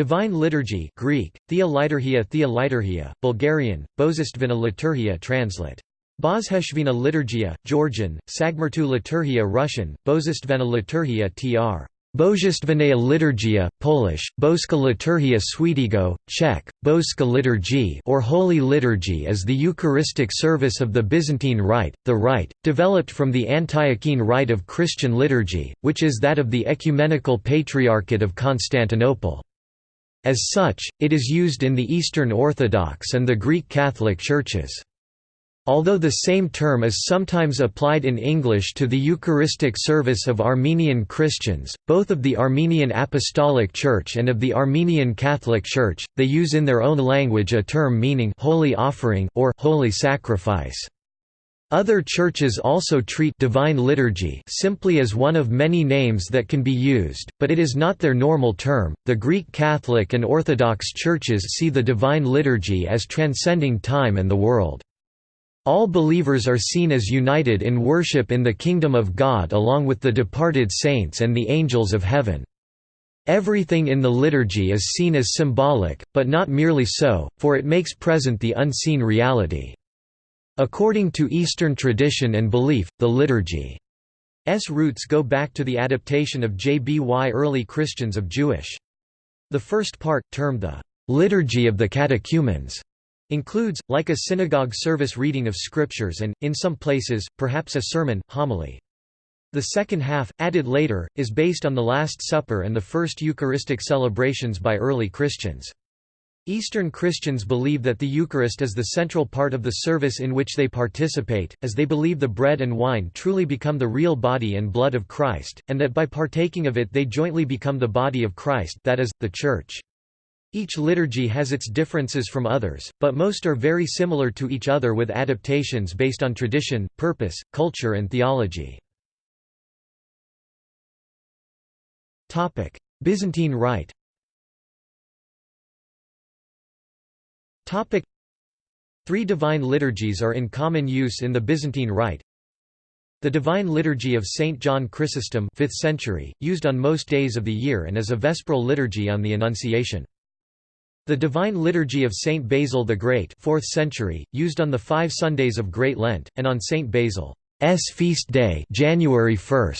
Divine Liturgy Greek, Thea Liturgia Thea Liturgia, Bulgarian, Bozistvina Liturgia translate. Bozheshvina Liturgia, Georgian, Sagmertu Liturgia Russian, Bozistvena Liturgia tr. Bozhestvenaya Liturgia, Polish, Boska Liturgia Świętego, Czech, Boska Liturgy or Holy Liturgy is the Eucharistic service of the Byzantine Rite, the Rite, developed from the Antiochene Rite of Christian liturgy, which is that of the Ecumenical Patriarchate of Constantinople. As such, it is used in the Eastern Orthodox and the Greek Catholic churches. Although the same term is sometimes applied in English to the Eucharistic service of Armenian Christians, both of the Armenian Apostolic Church and of the Armenian Catholic Church, they use in their own language a term meaning «holy offering» or «holy sacrifice». Other churches also treat divine liturgy simply as one of many names that can be used, but it is not their normal term. The Greek Catholic and Orthodox churches see the divine liturgy as transcending time and the world. All believers are seen as united in worship in the kingdom of God along with the departed saints and the angels of heaven. Everything in the liturgy is seen as symbolic, but not merely so, for it makes present the unseen reality. According to Eastern tradition and belief, the liturgy's roots go back to the adaptation of J.B.Y. early Christians of Jewish. The first part, termed the Liturgy of the Catechumens, includes, like a synagogue service reading of scriptures and, in some places, perhaps a sermon, homily. The second half, added later, is based on the Last Supper and the first Eucharistic celebrations by early Christians. Eastern Christians believe that the Eucharist is the central part of the service in which they participate, as they believe the bread and wine truly become the real body and blood of Christ, and that by partaking of it they jointly become the body of Christ that is, the Church. Each liturgy has its differences from others, but most are very similar to each other with adaptations based on tradition, purpose, culture and theology. Byzantine Rite Three divine liturgies are in common use in the Byzantine Rite. The Divine Liturgy of St. John Chrysostom 5th century, used on most days of the year and as a vesperal liturgy on the Annunciation. The Divine Liturgy of St. Basil the Great 4th century, used on the five Sundays of Great Lent, and on St. Basil's feast day January 1,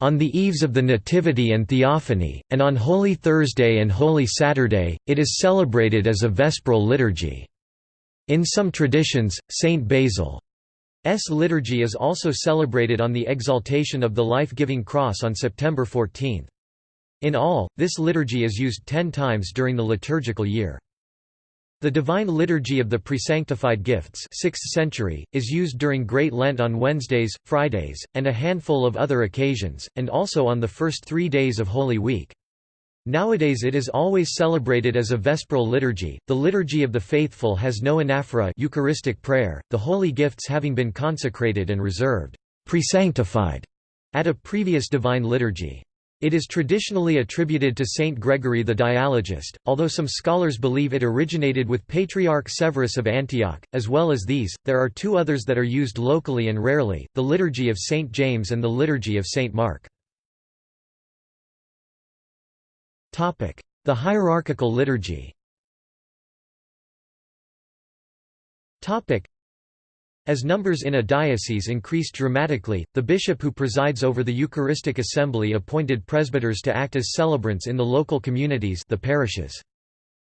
on the eves of the Nativity and Theophany, and on Holy Thursday and Holy Saturday, it is celebrated as a vesperal liturgy. In some traditions, Saint Basil's liturgy is also celebrated on the exaltation of the life-giving cross on September 14. In all, this liturgy is used ten times during the liturgical year. The Divine Liturgy of the Presanctified Gifts 6th century, is used during Great Lent on Wednesdays, Fridays, and a handful of other occasions, and also on the first three days of Holy Week. Nowadays it is always celebrated as a vesperal liturgy. The Liturgy of the Faithful has no anaphora Eucharistic prayer, the holy gifts having been consecrated and reserved presanctified at a previous divine liturgy. It is traditionally attributed to Saint Gregory the Dialogist, although some scholars believe it originated with Patriarch Severus of Antioch. As well as these, there are two others that are used locally and rarely, the Liturgy of Saint James and the Liturgy of Saint Mark. The hierarchical liturgy as numbers in a diocese increased dramatically, the bishop who presides over the Eucharistic assembly appointed presbyters to act as celebrants in the local communities the parishes.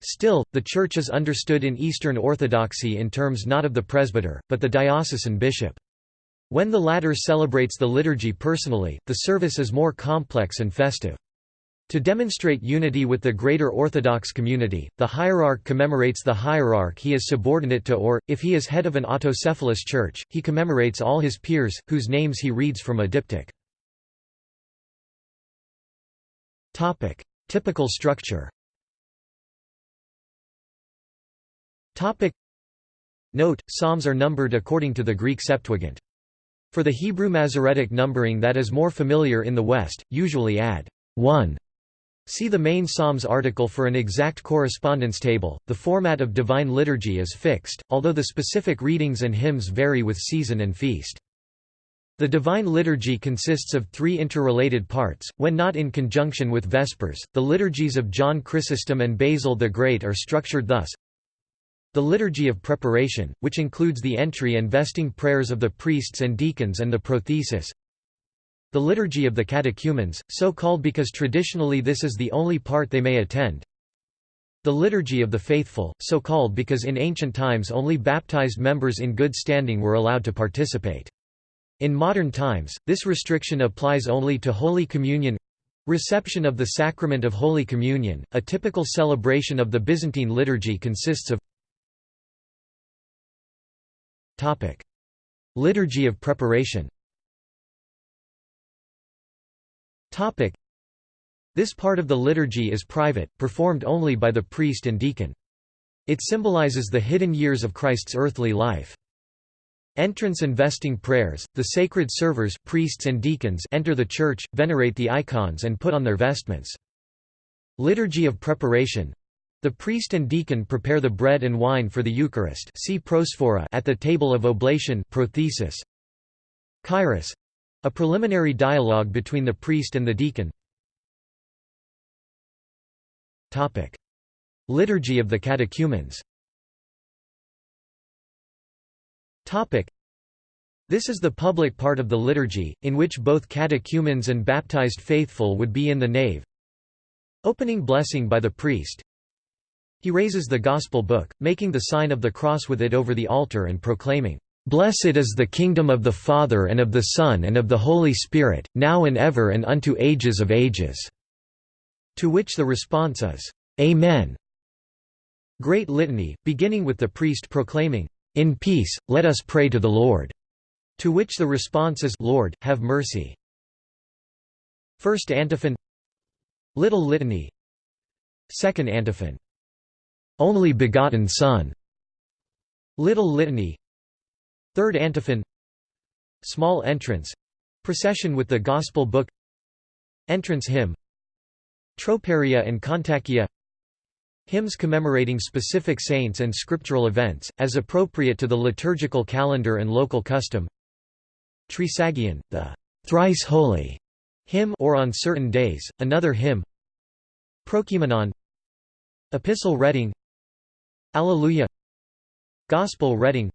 Still, the Church is understood in Eastern Orthodoxy in terms not of the presbyter, but the diocesan bishop. When the latter celebrates the liturgy personally, the service is more complex and festive. To demonstrate unity with the greater Orthodox community, the hierarch commemorates the hierarch he is subordinate to or, if he is head of an autocephalous church, he commemorates all his peers, whose names he reads from a diptych. Typical structure Note, psalms are numbered according to the Greek Septuagint. For the Hebrew Masoretic numbering that is more familiar in the West, usually add 1 See the main Psalms article for an exact correspondence table. The format of Divine Liturgy is fixed, although the specific readings and hymns vary with season and feast. The Divine Liturgy consists of three interrelated parts, when not in conjunction with Vespers. The liturgies of John Chrysostom and Basil the Great are structured thus the Liturgy of Preparation, which includes the entry and vesting prayers of the priests and deacons and the prothesis. The Liturgy of the Catechumens, so called because traditionally this is the only part they may attend. The Liturgy of the Faithful, so called because in ancient times only baptized members in good standing were allowed to participate. In modern times, this restriction applies only to Holy Communion Reception of the Sacrament of Holy Communion, a typical celebration of the Byzantine liturgy consists of. Liturgy of preparation Topic. This part of the liturgy is private, performed only by the priest and deacon. It symbolizes the hidden years of Christ's earthly life. Entrance and vesting prayers, the sacred servers priests and deacons enter the church, venerate the icons and put on their vestments. Liturgy of preparation the priest and deacon prepare the bread and wine for the Eucharist see prosphora at the table of oblation prothesis. Kairos a preliminary dialogue between the priest and the deacon. Topic. Liturgy of the catechumens Topic. This is the public part of the liturgy, in which both catechumens and baptized faithful would be in the nave. Opening blessing by the priest, he raises the Gospel book, making the sign of the cross with it over the altar and proclaiming, "'Blessed is the kingdom of the Father and of the Son and of the Holy Spirit, now and ever and unto ages of ages." To which the response is, "'Amen'". Great Litany, beginning with the priest proclaiming, "'In peace, let us pray to the Lord'", to which the response is, "'Lord, have mercy'". First antiphon Little Litany Second antiphon only begotten Son. Little Litany Third Antiphon. Small Entrance. Procession with the Gospel Book. Entrance Hymn. Troparia and Kontakia Hymns commemorating specific saints and scriptural events, as appropriate to the liturgical calendar and local custom. Trisagion, the thrice holy hymn or on certain days, another hymn. Prokeimenon Epistle reading. Alleluia. Gospel reading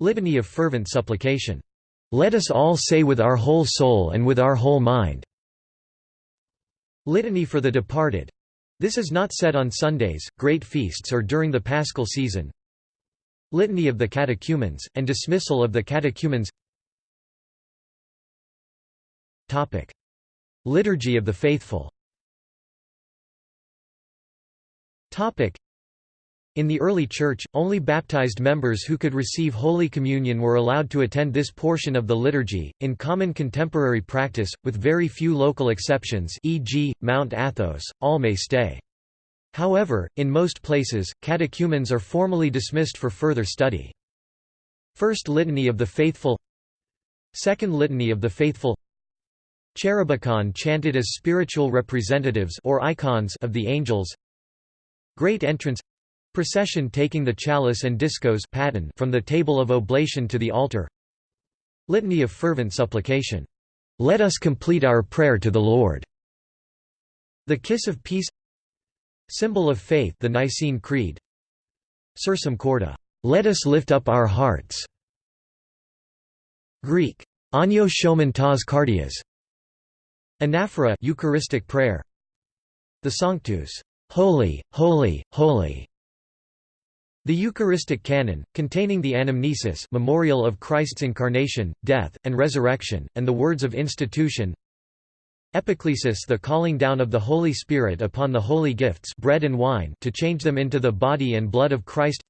Litany of fervent supplication. Let us all say with our whole soul and with our whole mind. Litany for the departed. This is not said on Sundays, great feasts or during the paschal season. Litany of the catechumens, and dismissal of the catechumens Topic. Liturgy of the faithful in the early Church, only baptized members who could receive Holy Communion were allowed to attend this portion of the liturgy, in common contemporary practice, with very few local exceptions e.g., Mount Athos, all may stay. However, in most places, catechumens are formally dismissed for further study. First Litany of the Faithful Second Litany of the Faithful Cherubicon chanted as spiritual representatives or icons of the angels Great Entrance Procession taking the chalice and diskos from the table of oblation to the altar Litany of fervent supplication. Let us complete our prayer to the Lord. The kiss of peace Symbol of faith the Nicene Creed Sursum corda. Let us lift up our hearts. Greek. Anio shomen tas cardias. Anaphora Eucharistic prayer. The Sanctus. Holy, holy, holy. The Eucharistic Canon, containing the anamnesis memorial of Christ's incarnation, death, and resurrection, and the words of institution. Epiclesis the calling down of the Holy Spirit upon the holy gifts bread and wine to change them into the body and blood of Christ.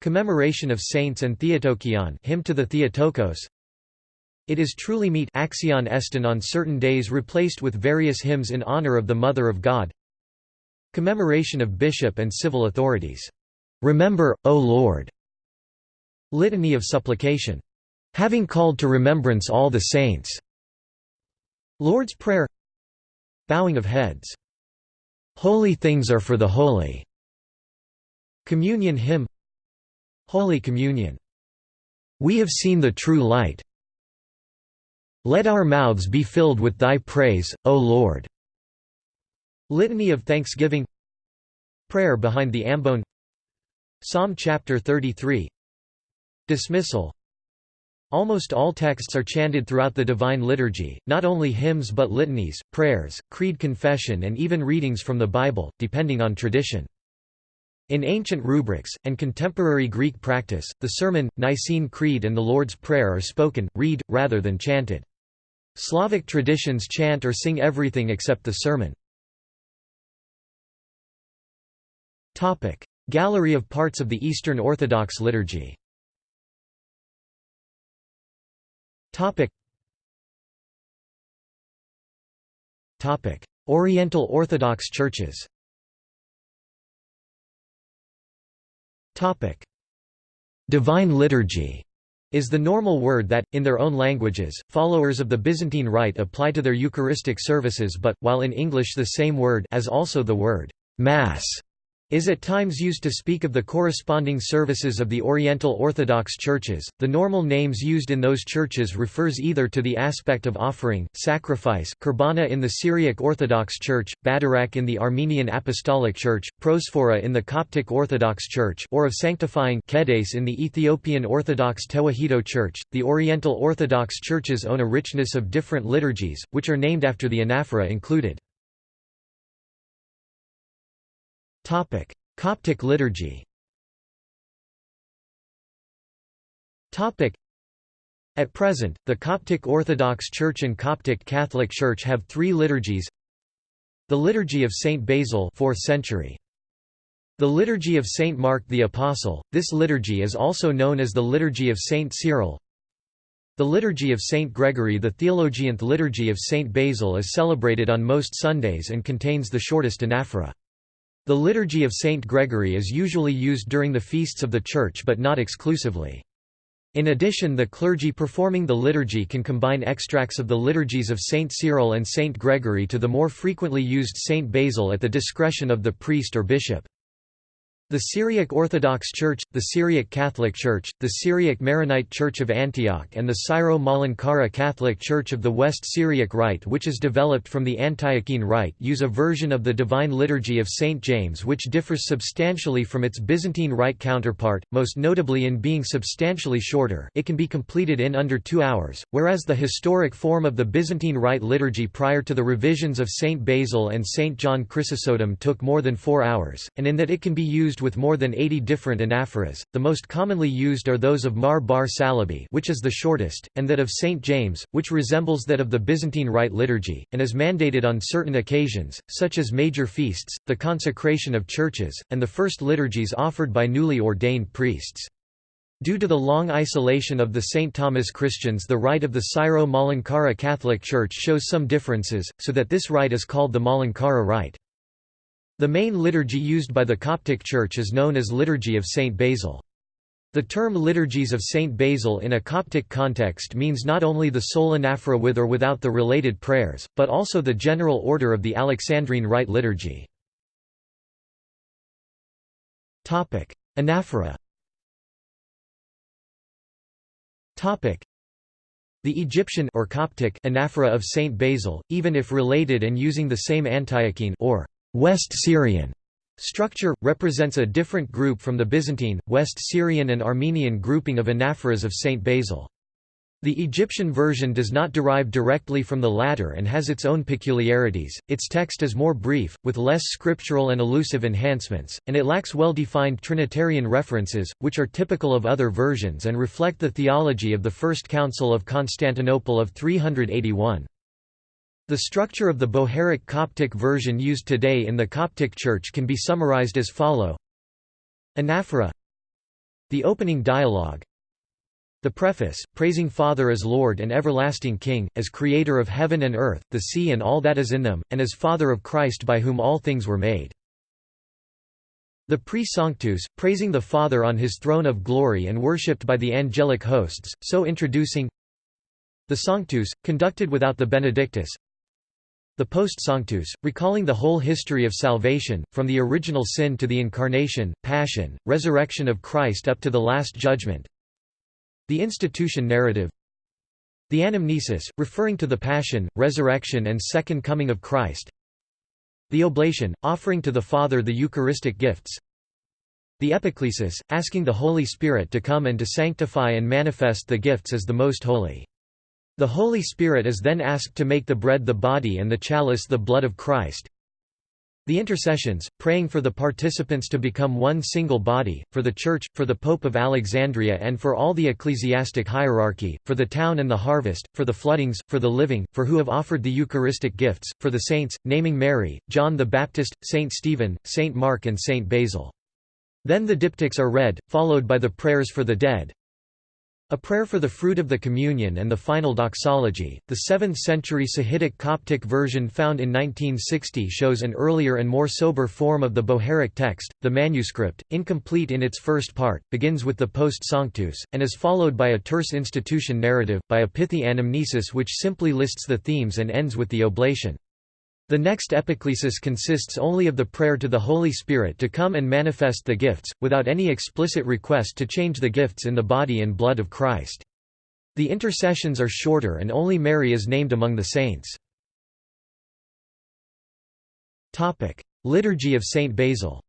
Commemoration of saints and Theotokion hymn to the Theotokos. It is truly meet axion estin on certain days replaced with various hymns in honor of the Mother of God. Commemoration of bishop and civil authorities Remember, O Lord. Litany of Supplication. Having called to remembrance all the saints. Lord's Prayer Bowing of heads. Holy things are for the holy. Communion hymn Holy Communion. We have seen the true light. Let our mouths be filled with thy praise, O Lord. Litany of Thanksgiving Prayer behind the ambone Psalm chapter 33 Dismissal Almost all texts are chanted throughout the Divine Liturgy, not only hymns but litanies, prayers, creed confession and even readings from the Bible, depending on tradition. In ancient rubrics, and contemporary Greek practice, the Sermon, Nicene Creed and the Lord's Prayer are spoken, read, rather than chanted. Slavic traditions chant or sing everything except the sermon. Gallery of parts of the Eastern Orthodox liturgy Topic. Topic: Oriental Orthodox churches. Topic: Divine liturgy is the normal word that, in their own languages, followers of the Byzantine Rite apply to their Eucharistic services but, while in English the same word as also the word «Mass» is at times used to speak of the corresponding services of the Oriental Orthodox churches. The normal names used in those churches refers either to the aspect of offering, sacrifice, kurbana in the Syriac Orthodox Church, badarak in the Armenian Apostolic Church, prosphora in the Coptic Orthodox Church, or of sanctifying kedes in the Ethiopian Orthodox Tewahedo Church. The Oriental Orthodox churches own a richness of different liturgies, which are named after the anaphora included. Topic: Coptic liturgy. Topic: At present, the Coptic Orthodox Church and Coptic Catholic Church have three liturgies. The Liturgy of Saint Basil 4th century. The Liturgy of Saint Mark the Apostle, this liturgy is also known as the Liturgy of Saint Cyril. The Liturgy of Saint Gregory The Theologianth Liturgy of Saint Basil is celebrated on most Sundays and contains the shortest anaphora. The Liturgy of Saint Gregory is usually used during the feasts of the Church but not exclusively. In addition the clergy performing the liturgy can combine extracts of the liturgies of Saint Cyril and Saint Gregory to the more frequently used Saint Basil at the discretion of the priest or bishop. The Syriac Orthodox Church, the Syriac Catholic Church, the Syriac Maronite Church of Antioch and the Syro-Malankara Catholic Church of the West Syriac Rite which is developed from the Antiochene Rite use a version of the Divine Liturgy of St. James which differs substantially from its Byzantine Rite counterpart, most notably in being substantially shorter it can be completed in under two hours, whereas the historic form of the Byzantine Rite liturgy prior to the revisions of St. Basil and St. John Chrysostom took more than four hours, and in that it can be used with more than 80 different anaphoras. The most commonly used are those of Mar bar Salibi, which is the shortest, and that of St James, which resembles that of the Byzantine Rite liturgy and is mandated on certain occasions, such as major feasts, the consecration of churches, and the first liturgies offered by newly ordained priests. Due to the long isolation of the St. Thomas Christians the rite of the Syro-Malankara Catholic Church shows some differences, so that this rite is called the Malankara rite. The main liturgy used by the Coptic Church is known as Liturgy of Saint Basil. The term Liturgies of Saint Basil in a Coptic context means not only the sole anaphora with or without the related prayers, but also the general order of the Alexandrine Rite liturgy. Anaphora the Egyptian or Coptic anaphora of Saint Basil, even if related and using the same Antiochene or West Syrian structure, represents a different group from the Byzantine, West Syrian and Armenian grouping of anaphoras of Saint Basil. The Egyptian version does not derive directly from the latter and has its own peculiarities, its text is more brief, with less scriptural and elusive enhancements, and it lacks well-defined Trinitarian references, which are typical of other versions and reflect the theology of the First Council of Constantinople of 381. The structure of the Bohairic Coptic version used today in the Coptic Church can be summarized as follow. Anaphora. The opening dialogue. The preface, praising Father as Lord and everlasting King, as Creator of heaven and earth, the sea and all that is in them, and as Father of Christ by whom all things were made. The Pre-Sanctus, praising the Father on his throne of glory and worshipped by the angelic hosts, so introducing the Sanctus, conducted without the Benedictus the Post-Sanctus, recalling the whole history of salvation, from the original sin to the incarnation, passion, resurrection of Christ up to the Last Judgment. The Institution narrative The anamnesis, referring to the Passion, Resurrection and Second Coming of Christ The oblation, offering to the Father the Eucharistic gifts The epiclesis, asking the Holy Spirit to come and to sanctify and manifest the gifts as the Most Holy. The Holy Spirit is then asked to make the bread the body and the chalice the blood of Christ. The intercessions, praying for the participants to become one single body, for the Church, for the Pope of Alexandria and for all the ecclesiastic hierarchy, for the town and the harvest, for the floodings, for the living, for who have offered the Eucharistic gifts, for the saints, naming Mary, John the Baptist, Saint Stephen, Saint Mark and Saint Basil. Then the diptychs are read, followed by the prayers for the dead, a prayer for the fruit of the communion and the final doxology. The 7th century Sahidic Coptic version found in 1960 shows an earlier and more sober form of the Bohairic text. The manuscript, incomplete in its first part, begins with the Post Sanctus, and is followed by a terse institution narrative, by a pithy anamnesis which simply lists the themes and ends with the oblation. The next epiclesis consists only of the prayer to the Holy Spirit to come and manifest the gifts, without any explicit request to change the gifts in the body and blood of Christ. The intercessions are shorter and only Mary is named among the saints. Liturgy of Saint Basil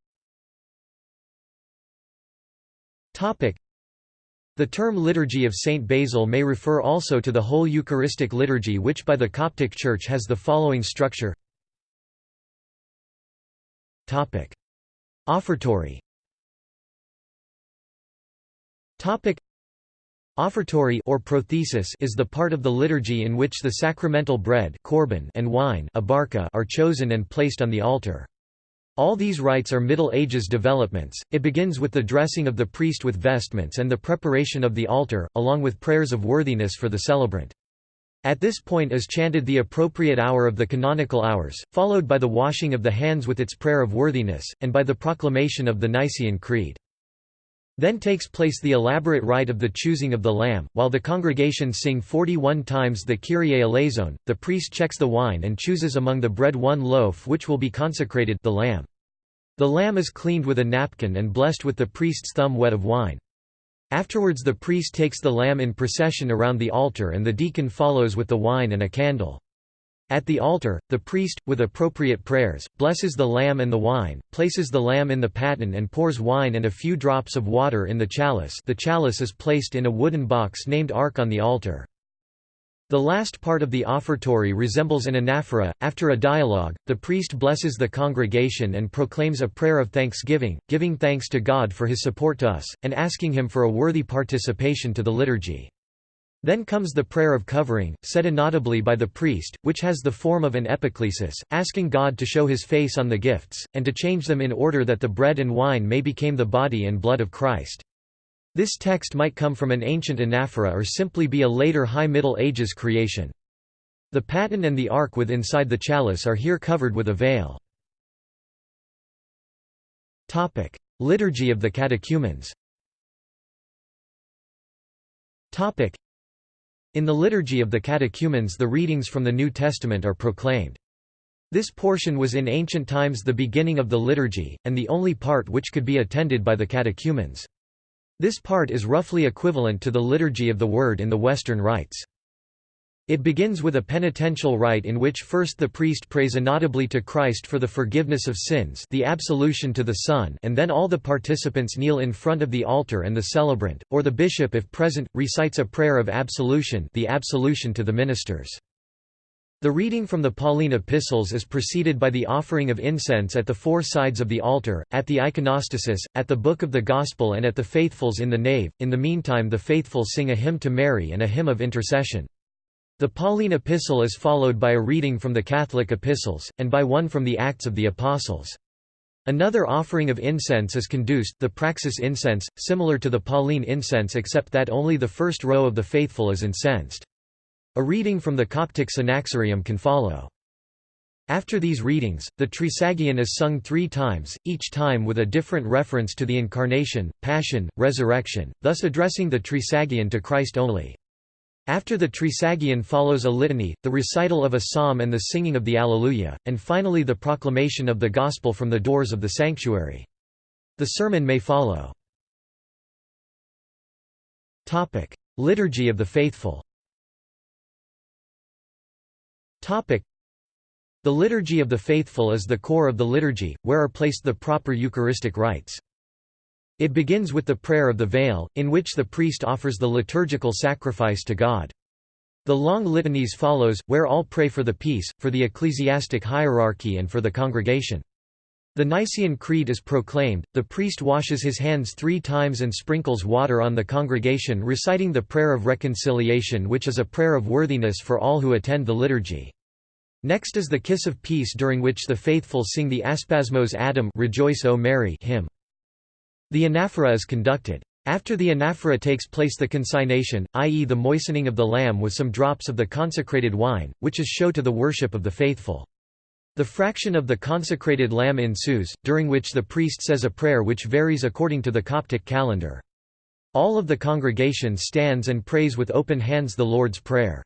the term Liturgy of Saint Basil may refer also to the whole Eucharistic liturgy which by the Coptic Church has the following structure Topic: Offertory. Topic: Offertory or prothesis is the part of the liturgy in which the sacramental bread korban and wine are chosen and placed on the altar. All these rites are Middle Ages developments. It begins with the dressing of the priest with vestments and the preparation of the altar, along with prayers of worthiness for the celebrant. At this point is chanted the appropriate hour of the canonical hours, followed by the washing of the hands with its prayer of worthiness, and by the proclamation of the Nicene Creed. Then takes place the elaborate rite of the choosing of the lamb, while the congregation sing 41 times the Kyrie eleison, the priest checks the wine and chooses among the bread one loaf which will be consecrated the lamb. The lamb is cleaned with a napkin and blessed with the priest's thumb wet of wine. Afterwards the priest takes the lamb in procession around the altar and the deacon follows with the wine and a candle. At the altar, the priest, with appropriate prayers, blesses the lamb and the wine, places the lamb in the paten and pours wine and a few drops of water in the chalice the chalice is placed in a wooden box named ark on the altar. The last part of the offertory resembles an anaphora. After a dialogue, the priest blesses the congregation and proclaims a prayer of thanksgiving, giving thanks to God for his support to us, and asking him for a worthy participation to the liturgy. Then comes the prayer of covering, said inaudibly by the priest, which has the form of an epiclesis, asking God to show his face on the gifts, and to change them in order that the bread and wine may become the body and blood of Christ. This text might come from an ancient anaphora or simply be a later High Middle Ages creation. The paten and the ark with inside the chalice are here covered with a veil. Liturgy of the catechumens In the Liturgy of the Catechumens the readings from the New Testament are proclaimed. This portion was in ancient times the beginning of the liturgy, and the only part which could be attended by the catechumens. This part is roughly equivalent to the Liturgy of the Word in the Western rites. It begins with a penitential rite in which first the priest prays inaudibly to Christ for the forgiveness of sins the absolution to the Son and then all the participants kneel in front of the altar and the celebrant, or the bishop if present, recites a prayer of absolution the absolution to the ministers. The reading from the Pauline epistles is preceded by the offering of incense at the four sides of the altar, at the iconostasis, at the book of the Gospel and at the faithfuls in the nave. In the meantime the faithful sing a hymn to Mary and a hymn of intercession. The Pauline epistle is followed by a reading from the Catholic epistles, and by one from the Acts of the Apostles. Another offering of incense is conduced the praxis incense, similar to the Pauline incense except that only the first row of the faithful is incensed. A reading from the Coptic Synaxarium can follow. After these readings, the Trisagion is sung three times, each time with a different reference to the Incarnation, Passion, Resurrection, thus addressing the Trisagion to Christ only. After the Trisagion follows a litany, the recital of a psalm and the singing of the Alleluia, and finally the proclamation of the Gospel from the doors of the sanctuary. The sermon may follow. Liturgy of the Faithful The Liturgy of the Faithful is the core of the liturgy, where are placed the proper Eucharistic rites. It begins with the prayer of the veil, in which the priest offers the liturgical sacrifice to God. The long litanies follows, where all pray for the peace, for the ecclesiastic hierarchy and for the congregation. The Nicene Creed is proclaimed, the priest washes his hands three times and sprinkles water on the congregation reciting the prayer of reconciliation which is a prayer of worthiness for all who attend the liturgy. Next is the Kiss of Peace during which the faithful sing the Aspasmos Adam Rejoice O Mary hymn. The anaphora is conducted. After the anaphora takes place the consignation, i.e. the moistening of the lamb with some drops of the consecrated wine, which is show to the worship of the faithful. The fraction of the consecrated lamb ensues, during which the priest says a prayer which varies according to the Coptic calendar. All of the congregation stands and prays with open hands the Lord's Prayer.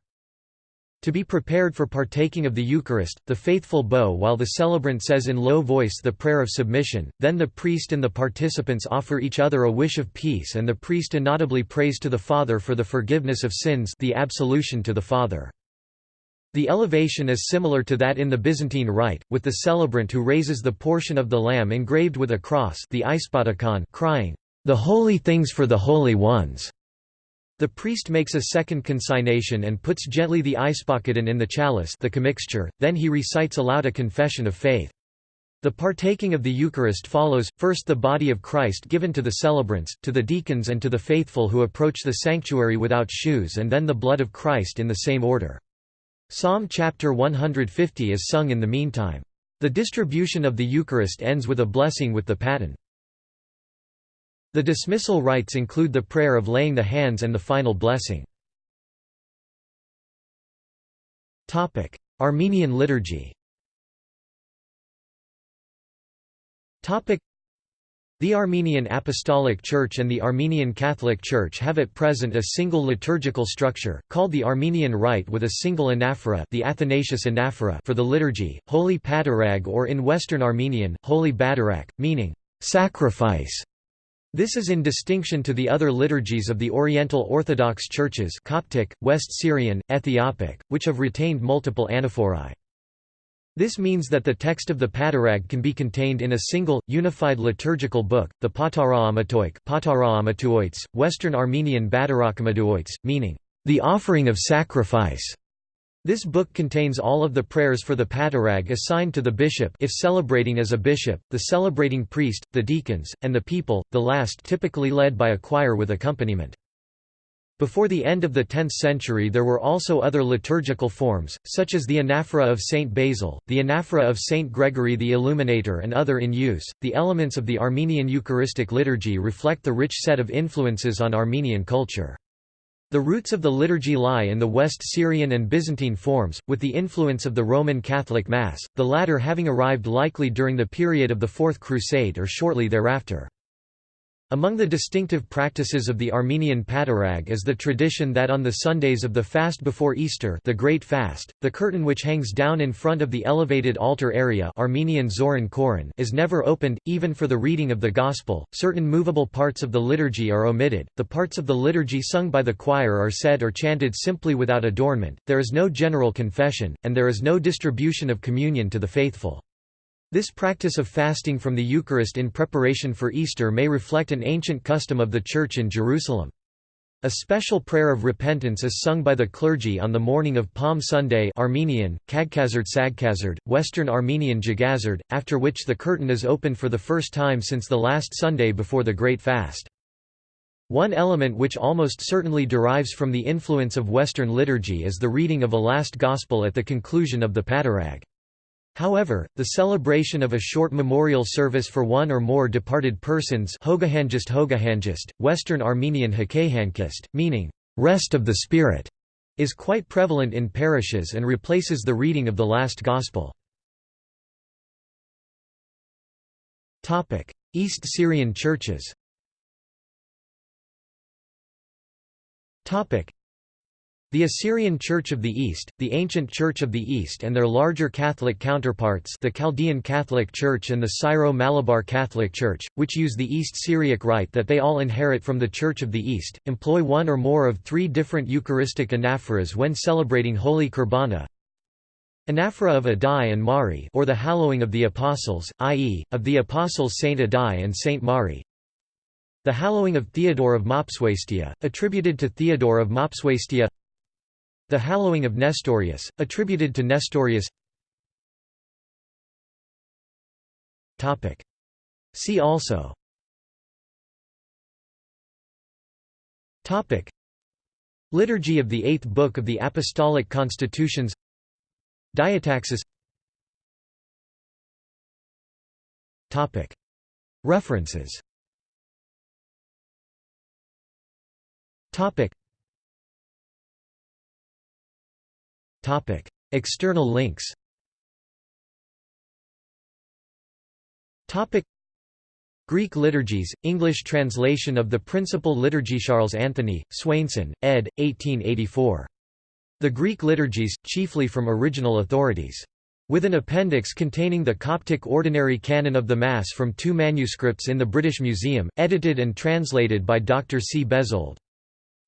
To be prepared for partaking of the Eucharist, the faithful bow while the celebrant says in low voice the prayer of submission, then the priest and the participants offer each other a wish of peace and the priest inaudibly prays to the Father for the forgiveness of sins the absolution to the Father. The elevation is similar to that in the Byzantine Rite, with the celebrant who raises the portion of the lamb engraved with a cross the crying, "'The holy things for the holy ones' The priest makes a second consignation and puts gently the eispachaton in the chalice the commixture, then he recites aloud a confession of faith. The partaking of the Eucharist follows, first the body of Christ given to the celebrants, to the deacons and to the faithful who approach the sanctuary without shoes and then the blood of Christ in the same order. Psalm chapter 150 is sung in the meantime. The distribution of the Eucharist ends with a blessing with the paten. The dismissal rites include the prayer of laying the hands and the final blessing. Armenian liturgy the Armenian Apostolic Church and the Armenian Catholic Church have at present a single liturgical structure, called the Armenian Rite with a single anaphora the Athanasius anaphora for the liturgy, Holy Patarag or in Western Armenian, Holy Badarak, meaning, "...sacrifice", this is in distinction to the other liturgies of the Oriental Orthodox churches Coptic, West Syrian, Ethiopic, which have retained multiple anaphorae. This means that the text of the Patarag can be contained in a single, unified liturgical book, the Pataraamatoik Western Armenian Badarakamaduoits, meaning, the offering of sacrifice. This book contains all of the prayers for the patarag assigned to the bishop if celebrating as a bishop, the celebrating priest, the deacons, and the people, the last typically led by a choir with accompaniment. Before the end of the 10th century there were also other liturgical forms, such as the anaphora of Saint Basil, the anaphora of Saint Gregory the Illuminator and other in use. The elements of the Armenian Eucharistic liturgy reflect the rich set of influences on Armenian culture. The roots of the liturgy lie in the West Syrian and Byzantine forms, with the influence of the Roman Catholic Mass, the latter having arrived likely during the period of the Fourth Crusade or shortly thereafter. Among the distinctive practices of the Armenian Patarag is the tradition that on the Sundays of the fast before Easter the Great Fast, the curtain which hangs down in front of the elevated altar area Armenian Zoran Koran is never opened, even for the reading of the Gospel. Certain movable parts of the liturgy are omitted, the parts of the liturgy sung by the choir are said or chanted simply without adornment, there is no general confession, and there is no distribution of communion to the faithful. This practice of fasting from the Eucharist in preparation for Easter may reflect an ancient custom of the Church in Jerusalem. A special prayer of repentance is sung by the clergy on the morning of Palm Sunday Armenian, Kagkazard Sagkazard, Western Armenian Jagazard, after which the curtain is opened for the first time since the last Sunday before the Great Fast. One element which almost certainly derives from the influence of Western liturgy is the reading of a last Gospel at the conclusion of the Patarag. However, the celebration of a short memorial service for one or more departed persons Hogahanjist Hogahanjist, Western Armenian Hakahankist, meaning, rest of the spirit, is quite prevalent in parishes and replaces the reading of the last Gospel. East Syrian churches the Assyrian Church of the East, the Ancient Church of the East and their larger Catholic counterparts the Chaldean Catholic Church and the Syro-Malabar Catholic Church, which use the East Syriac rite that they all inherit from the Church of the East, employ one or more of three different Eucharistic anaphoras when celebrating Holy Kurbana. Anaphora of Adai and Mari or the Hallowing of the Apostles, i.e., of the Apostles Saint Adai and Saint Mari The Hallowing of Theodore of Mopsuestia, attributed to Theodore of Mopsuestia The Hallowing of Nestorius, attributed to Nestorius. See also. Liturgy of the Eighth Book of the Apostolic Constitutions. Diataxis. References External links Greek liturgies, English translation of the Principal Liturgy Charles Anthony, Swainson, ed. 1884. The Greek liturgies, chiefly from original authorities. With an appendix containing the Coptic Ordinary Canon of the Mass from two manuscripts in the British Museum, edited and translated by Dr. C. Bezold.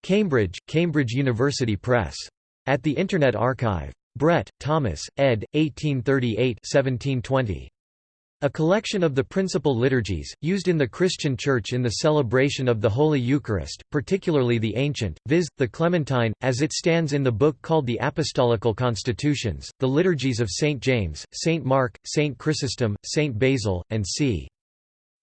Cambridge, Cambridge University Press. At the Internet Archive. Brett, Thomas, ed. 1838 1720. A collection of the principal liturgies, used in the Christian Church in the celebration of the Holy Eucharist, particularly the ancient, viz., the Clementine, as it stands in the book called the Apostolical Constitutions, the liturgies of St. James, St. Mark, St. Chrysostom, St. Basil, and c.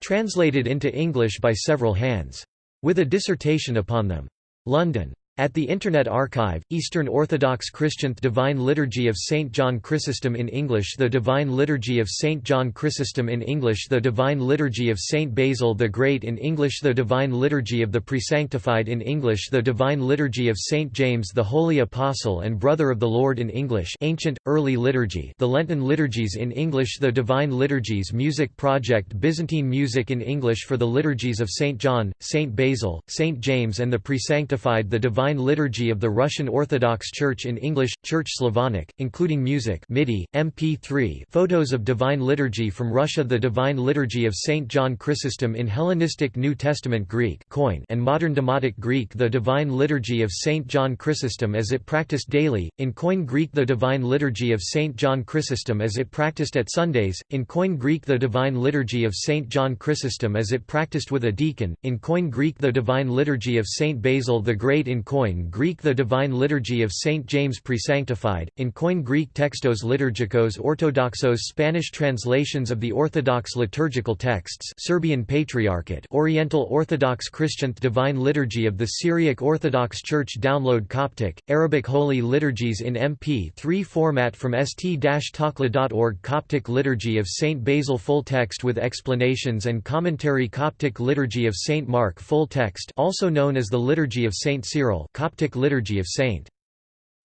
Translated into English by several hands. With a dissertation upon them. London. At the Internet Archive, Eastern Orthodox Christian Divine Liturgy of St. John Chrysostom in English The Divine Liturgy of St. John Chrysostom in English The Divine Liturgy of St. Basil the Great in English The Divine Liturgy of the Presanctified in English The Divine Liturgy of St. James the Holy Apostle and Brother of the Lord in English Ancient, Early Liturgy The Lenten Liturgies in English The Divine Liturgies Music Project Byzantine music in English for the Liturgies of St. John, St. Basil, St. James and the Presanctified The Divine Divine Liturgy of the Russian Orthodox Church in English, Church Slavonic, including music MIDI, MP3 photos of Divine Liturgy from Russia The Divine Liturgy of St. John Chrysostom in Hellenistic New Testament Greek Koine and Modern Demotic Greek The Divine Liturgy of St. John Chrysostom as it practiced daily, in Koine Greek The Divine Liturgy of St. John Chrysostom as it practiced at Sundays, in Koine Greek The Divine Liturgy of St. John Chrysostom as it practiced with a deacon, in Koine Greek The Divine Liturgy of St. Basil the Great in Koine Greek The Divine Liturgy of St. James Presanctified, in Koine Greek Textos Liturgicos Orthodoxos Spanish translations of the Orthodox liturgical texts Serbian Patriarchate Oriental Orthodox Christian Divine Liturgy of the Syriac Orthodox Church Download Coptic, Arabic Holy Liturgies in MP3 format from st-takla.org Coptic Liturgy of St. Basil Full text with explanations and commentary Coptic Liturgy of St. Mark Full text also known as the Liturgy of St. Cyril Coptic Liturgy of St.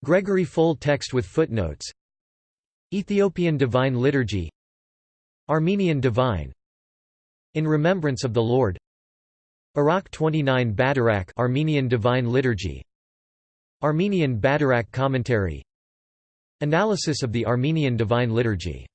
Gregory full text with footnotes. Ethiopian Divine Liturgy. Armenian Divine. In Remembrance of the Lord. Iraq 29 Badarak Armenian Divine Liturgy. Armenian Badarak Commentary. Analysis of the Armenian Divine Liturgy